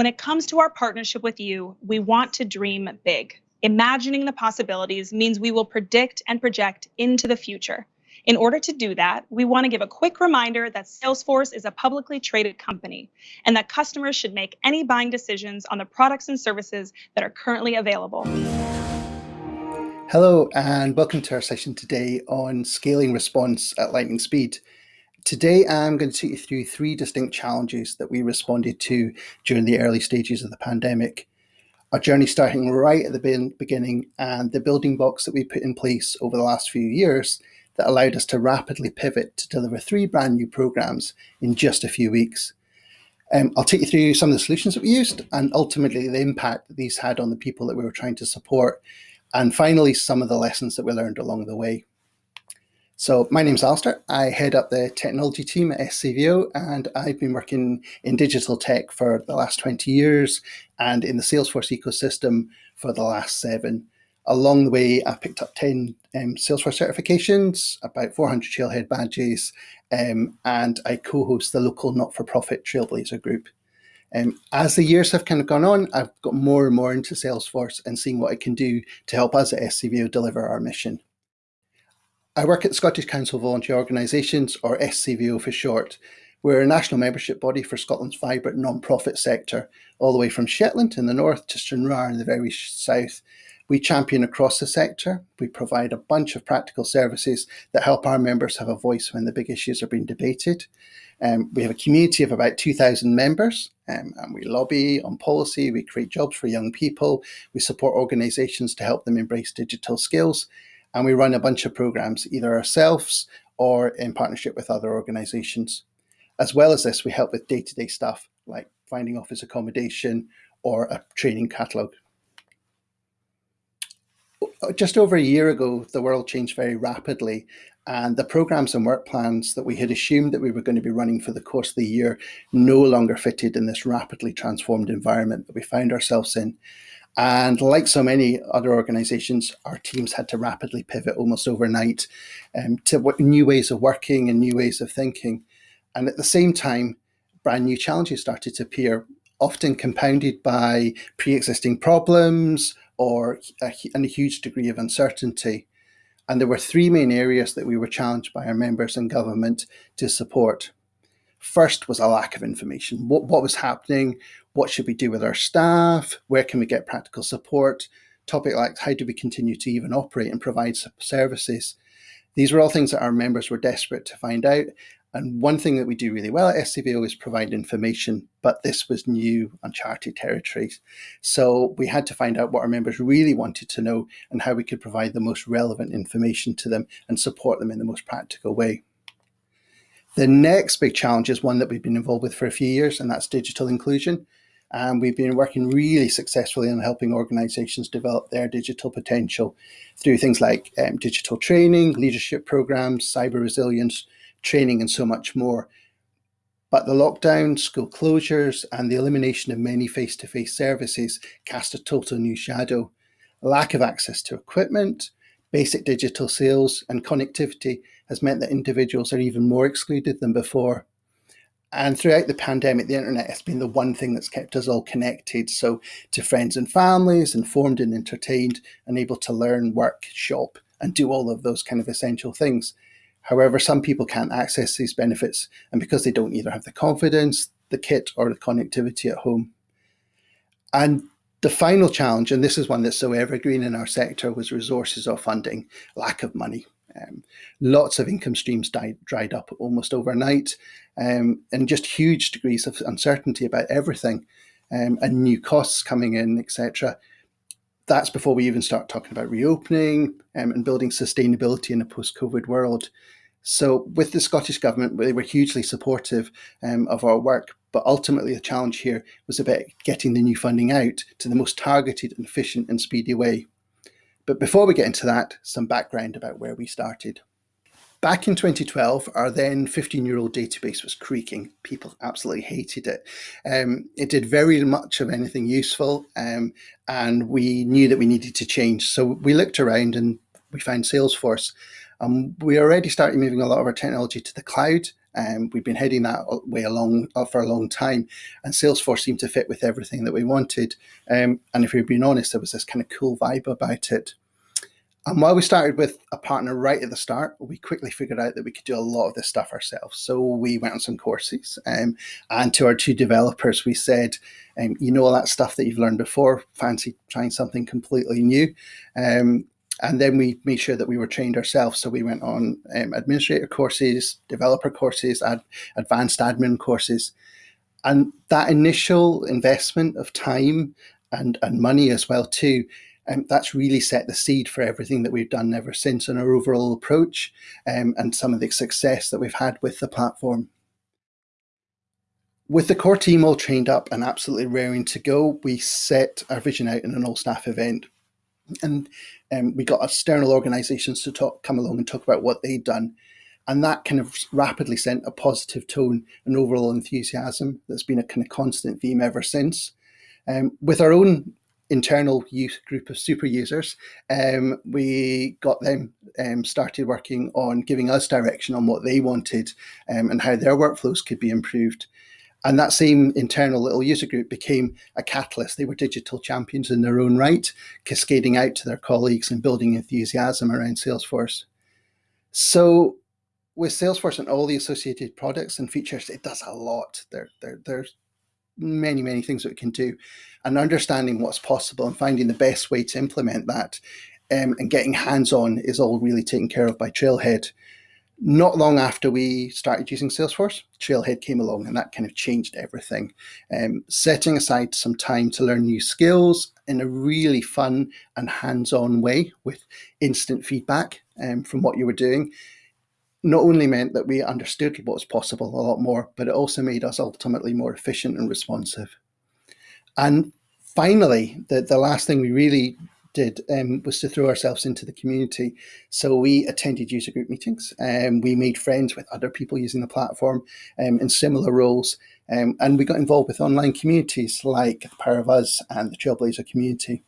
When it comes to our partnership with you, we want to dream big. Imagining the possibilities means we will predict and project into the future. In order to do that, we want to give a quick reminder that Salesforce is a publicly traded company and that customers should make any buying decisions on the products and services that are currently available. Hello and welcome to our session today on scaling response at lightning speed. Today I'm going to take you through three distinct challenges that we responded to during the early stages of the pandemic. Our journey starting right at the beginning and the building blocks that we put in place over the last few years that allowed us to rapidly pivot to deliver three brand new programs in just a few weeks. Um, I'll take you through some of the solutions that we used and ultimately the impact that these had on the people that we were trying to support and finally, some of the lessons that we learned along the way. So my name's Alistair. I head up the technology team at SCVO and I've been working in digital tech for the last 20 years and in the Salesforce ecosystem for the last seven. Along the way, I've picked up 10 um, Salesforce certifications, about 400 Trailhead badges, um, and I co-host the local not-for-profit Trailblazer group. Um, as the years have kind of gone on, I've got more and more into Salesforce and seeing what I can do to help us at SCVO deliver our mission. I work at Scottish Council of Voluntary Organisations, or SCVO for short. We're a national membership body for Scotland's vibrant non-profit sector, all the way from Shetland in the north to Stranraer in the very south. We champion across the sector. We provide a bunch of practical services that help our members have a voice when the big issues are being debated. Um, we have a community of about 2,000 members um, and we lobby on policy, we create jobs for young people, we support organisations to help them embrace digital skills, and we run a bunch of programs either ourselves or in partnership with other organisations. As well as this, we help with day-to-day -day stuff like finding office accommodation or a training catalogue. Just over a year ago, the world changed very rapidly and the programs and work plans that we had assumed that we were going to be running for the course of the year no longer fitted in this rapidly transformed environment that we found ourselves in. And like so many other organizations, our teams had to rapidly pivot almost overnight um, to new ways of working and new ways of thinking. And at the same time, brand new challenges started to appear, often compounded by pre-existing problems or a, and a huge degree of uncertainty. And there were three main areas that we were challenged by our members and government to support. First was a lack of information. What, what was happening? What should we do with our staff? Where can we get practical support? Topic like how do we continue to even operate and provide services? These were all things that our members were desperate to find out and one thing that we do really well at SCVO is provide information, but this was new, uncharted territories. So we had to find out what our members really wanted to know and how we could provide the most relevant information to them and support them in the most practical way. The next big challenge is one that we've been involved with for a few years, and that's digital inclusion. And we've been working really successfully on helping organizations develop their digital potential through things like um, digital training, leadership programs, cyber resilience, training and so much more. But the lockdown, school closures and the elimination of many face-to-face -face services cast a total new shadow. Lack of access to equipment, basic digital sales and connectivity has meant that individuals are even more excluded than before. And throughout the pandemic, the internet has been the one thing that's kept us all connected. So to friends and families, informed and entertained, and able to learn, work, shop, and do all of those kind of essential things. However, some people can't access these benefits and because they don't either have the confidence, the kit or the connectivity at home. And the final challenge, and this is one that's so evergreen in our sector, was resources or funding, lack of money. Um, lots of income streams died, dried up almost overnight um, and just huge degrees of uncertainty about everything um, and new costs coming in, etc that's before we even start talking about reopening um, and building sustainability in a post-COVID world. So with the Scottish Government, they were hugely supportive um, of our work, but ultimately the challenge here was about getting the new funding out to the most targeted and efficient and speedy way. But before we get into that, some background about where we started. Back in 2012, our then 15-year-old database was creaking. People absolutely hated it. Um, it did very much of anything useful, um, and we knew that we needed to change. So we looked around and we found Salesforce. Um, we already started moving a lot of our technology to the cloud, Um, we've been heading that way along uh, for a long time, and Salesforce seemed to fit with everything that we wanted. Um, and if we're being honest, there was this kind of cool vibe about it. And while we started with a partner right at the start, we quickly figured out that we could do a lot of this stuff ourselves. So we went on some courses, um, and to our two developers, we said, um, "You know all that stuff that you've learned before. Fancy trying something completely new." Um, and then we made sure that we were trained ourselves. So we went on um, administrator courses, developer courses, ad- advanced admin courses, and that initial investment of time and and money as well too um, that's really set the seed for everything that we've done ever since and our overall approach um, and some of the success that we've had with the platform. With the core team all trained up and absolutely raring to go, we set our vision out in an all staff event. And um, we got external organizations to talk, come along and talk about what they'd done. And that kind of rapidly sent a positive tone and overall enthusiasm that's been a kind of constant theme ever since. Um, with our own internal group of super users, um, we got them um, started working on giving us direction on what they wanted um, and how their workflows could be improved. And that same internal little user group became a catalyst. They were digital champions in their own right, cascading out to their colleagues and building enthusiasm around Salesforce. So with Salesforce and all the associated products and features, it does a lot. There, there, there's many, many things that we can do. And understanding what's possible and finding the best way to implement that um, and getting hands on is all really taken care of by Trailhead. Not long after we started using Salesforce, Trailhead came along and that kind of changed everything. Um, setting aside some time to learn new skills in a really fun and hands on way with instant feedback um, from what you were doing not only meant that we understood what was possible a lot more, but it also made us ultimately more efficient and responsive. And finally, the, the last thing we really did um, was to throw ourselves into the community. So we attended user group meetings and um, we made friends with other people using the platform um, in similar roles. Um, and we got involved with online communities like the Power of Us and the Trailblazer community.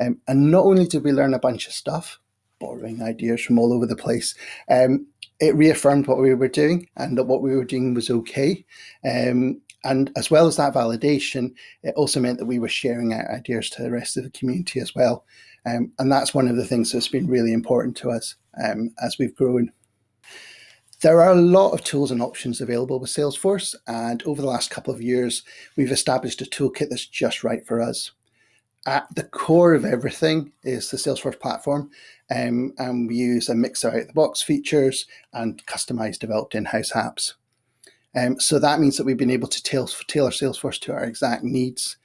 Um, and not only did we learn a bunch of stuff, borrowing ideas from all over the place, um, it reaffirmed what we were doing and that what we were doing was okay. Um, and as well as that validation, it also meant that we were sharing our ideas to the rest of the community as well. Um, and that's one of the things that's been really important to us um, as we've grown. There are a lot of tools and options available with Salesforce, and over the last couple of years, we've established a toolkit that's just right for us at the core of everything is the Salesforce platform. Um, and we use a mix of out-the-box features and customized developed in-house apps. Um, so that means that we've been able to tailor, tailor Salesforce to our exact needs.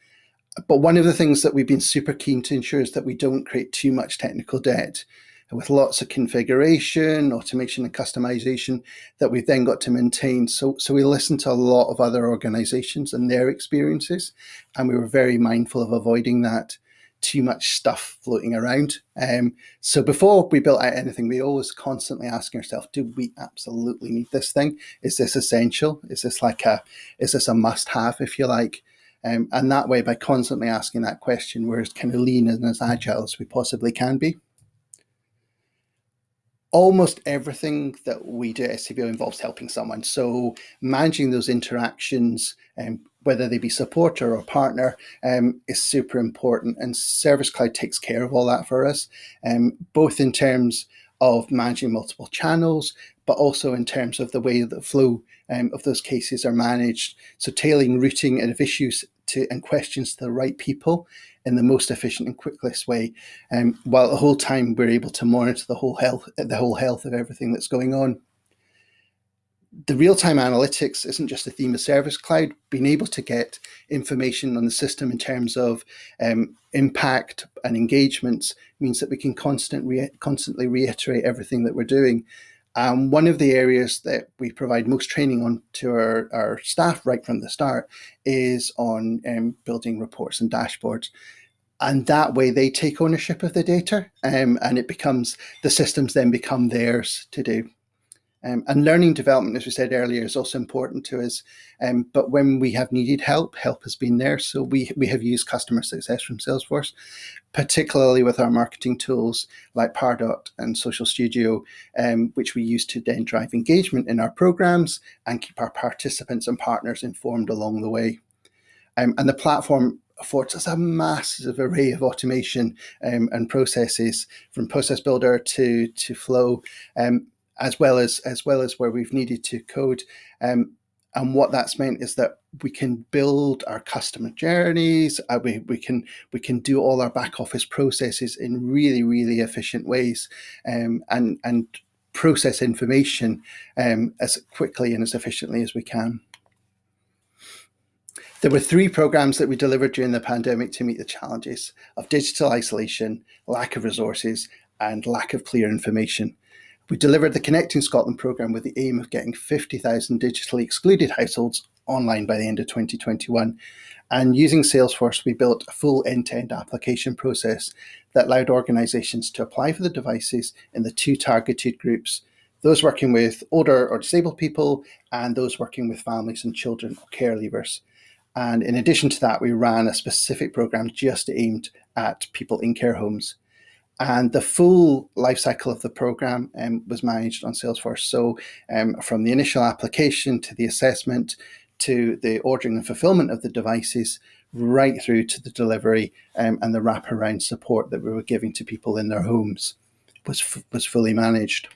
But one of the things that we've been super keen to ensure is that we don't create too much technical debt with lots of configuration, automation and customization that we've then got to maintain. So, so we listened to a lot of other organizations and their experiences, and we were very mindful of avoiding that too much stuff floating around. Um, so before we built out anything, we always constantly asking ourselves, do we absolutely need this thing? Is this essential? Is this like a, is this a must have, if you like? Um, and that way, by constantly asking that question, we're as kind of lean and as agile as we possibly can be almost everything that we do at SCVO involves helping someone. So managing those interactions, um, whether they be supporter or partner, um, is super important. And Service Cloud takes care of all that for us, um, both in terms of managing multiple channels, but also in terms of the way the flow um, of those cases are managed. So tailing routing and of issues to and questions to the right people in the most efficient and quickest way, um, while the whole time we're able to monitor the whole health, the whole health of everything that's going on. The real-time analytics isn't just a theme of Service Cloud. Being able to get information on the system in terms of um, impact and engagements means that we can constant constantly reiterate everything that we're doing. Um, one of the areas that we provide most training on to our, our staff right from the start is on um, building reports and dashboards. And that way they take ownership of the data um, and it becomes, the systems then become theirs to do. Um, and learning development, as we said earlier, is also important to us. Um, but when we have needed help, help has been there. So we, we have used customer success from Salesforce, particularly with our marketing tools like Pardot and Social Studio, um, which we use to then drive engagement in our programs and keep our participants and partners informed along the way. Um, and the platform affords us a massive array of automation um, and processes from process builder to to flow um, as well as as well as where we've needed to code. Um, and what that's meant is that we can build our customer journeys. Uh, we, we can we can do all our back office processes in really really efficient ways, um, and and process information um, as quickly and as efficiently as we can. There were three programs that we delivered during the pandemic to meet the challenges of digital isolation, lack of resources, and lack of clear information. We delivered the Connecting Scotland programme with the aim of getting 50,000 digitally excluded households online by the end of 2021. And using Salesforce, we built a full end-to-end -end application process that allowed organisations to apply for the devices in the two targeted groups, those working with older or disabled people and those working with families and children or care leavers. And in addition to that, we ran a specific program just aimed at people in care homes. And the full life cycle of the program um, was managed on Salesforce. So um, from the initial application to the assessment to the ordering and fulfillment of the devices, right through to the delivery um, and the wraparound support that we were giving to people in their homes was, was fully managed.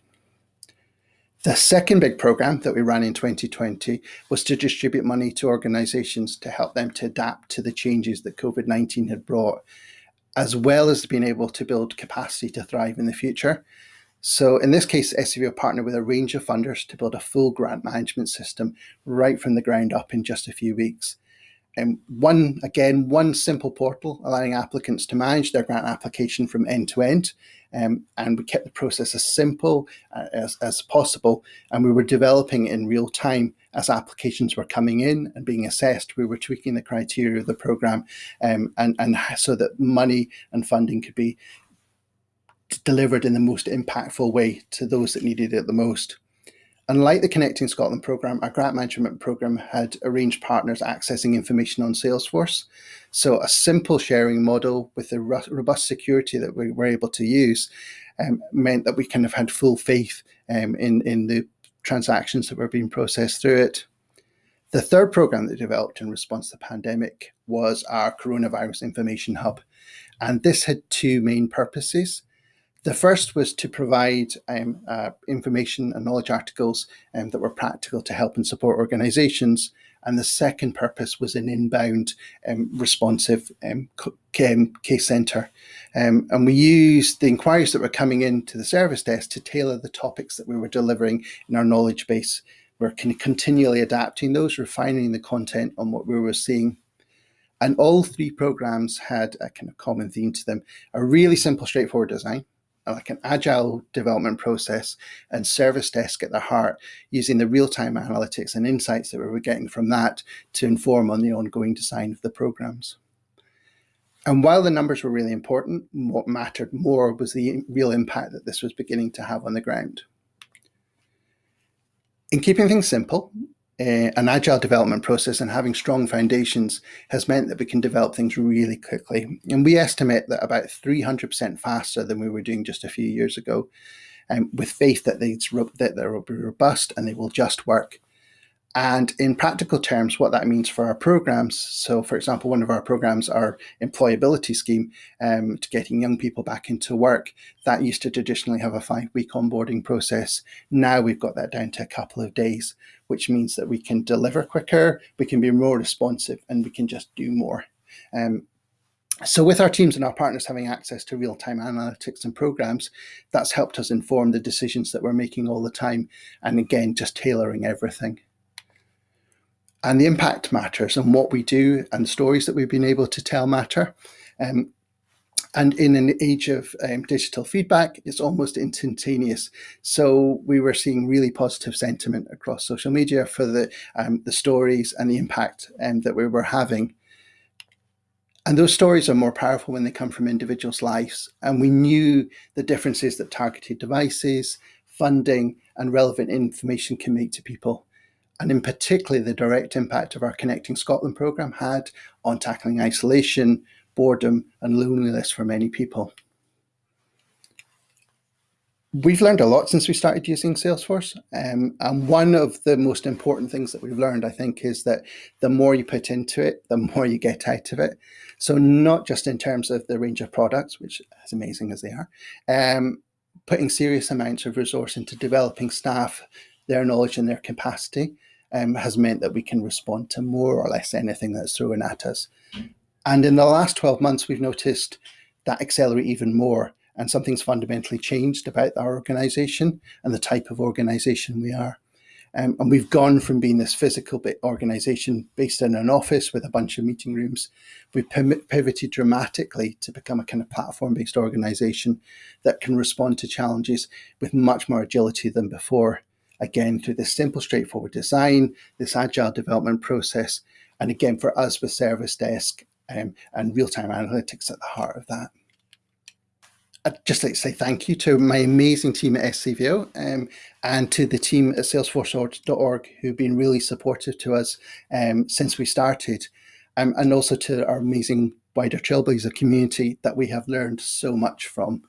The second big program that we ran in 2020 was to distribute money to organizations to help them to adapt to the changes that COVID-19 had brought as well as being able to build capacity to thrive in the future. So in this case, SCVO partnered with a range of funders to build a full grant management system right from the ground up in just a few weeks. And one, again, one simple portal allowing applicants to manage their grant application from end to end. Um, and we kept the process as simple uh, as, as possible. And we were developing in real time as applications were coming in and being assessed. We were tweaking the criteria of the program um, and, and so that money and funding could be delivered in the most impactful way to those that needed it the most. Unlike the Connecting Scotland programme, our grant management programme had arranged partners accessing information on Salesforce. So a simple sharing model with the robust security that we were able to use um, meant that we kind of had full faith um, in, in the transactions that were being processed through it. The third program that developed in response to the pandemic was our coronavirus information hub. And this had two main purposes. The first was to provide um, uh, information and knowledge articles um, that were practical to help and support organizations. And the second purpose was an inbound um, responsive um, um, case center. Um, and we used the inquiries that were coming into the service desk to tailor the topics that we were delivering in our knowledge base. We're continually adapting those, refining the content on what we were seeing. And all three programs had a kind of common theme to them, a really simple, straightforward design, like an agile development process and service desk at the heart, using the real-time analytics and insights that we were getting from that to inform on the ongoing design of the programs. And while the numbers were really important, what mattered more was the real impact that this was beginning to have on the ground. In keeping things simple, uh, an agile development process and having strong foundations has meant that we can develop things really quickly. And we estimate that about 300% faster than we were doing just a few years ago, um, with faith that, that they will be robust and they will just work. And in practical terms, what that means for our programs. So, for example, one of our programs, our employability scheme um, to getting young people back into work, that used to traditionally have a five week onboarding process. Now we've got that down to a couple of days, which means that we can deliver quicker, we can be more responsive, and we can just do more. Um, so with our teams and our partners having access to real-time analytics and programs, that's helped us inform the decisions that we're making all the time. And again, just tailoring everything and the impact matters and what we do and the stories that we've been able to tell matter. Um, and in an age of um, digital feedback, it's almost instantaneous. So we were seeing really positive sentiment across social media for the, um, the stories and the impact um, that we were having. And those stories are more powerful when they come from individuals' lives. And we knew the differences that targeted devices, funding, and relevant information can make to people. And in particular, the direct impact of our Connecting Scotland programme had on tackling isolation, boredom, and loneliness for many people. We've learned a lot since we started using Salesforce. Um, and one of the most important things that we've learned, I think, is that the more you put into it, the more you get out of it. So not just in terms of the range of products, which as amazing as they are, um, putting serious amounts of resource into developing staff, their knowledge and their capacity um, has meant that we can respond to more or less anything that's thrown at us. And in the last 12 months, we've noticed that accelerate even more and something's fundamentally changed about our organization and the type of organization we are. Um, and we've gone from being this physical bit organization based in an office with a bunch of meeting rooms. We've pivoted dramatically to become a kind of platform based organization that can respond to challenges with much more agility than before. Again, through this simple, straightforward design, this agile development process, and again, for us with Service Desk um, and real time analytics at the heart of that. I'd just like to say thank you to my amazing team at SCVO um, and to the team at salesforce.org who've been really supportive to us um, since we started, um, and also to our amazing wider Trailblazer community that we have learned so much from.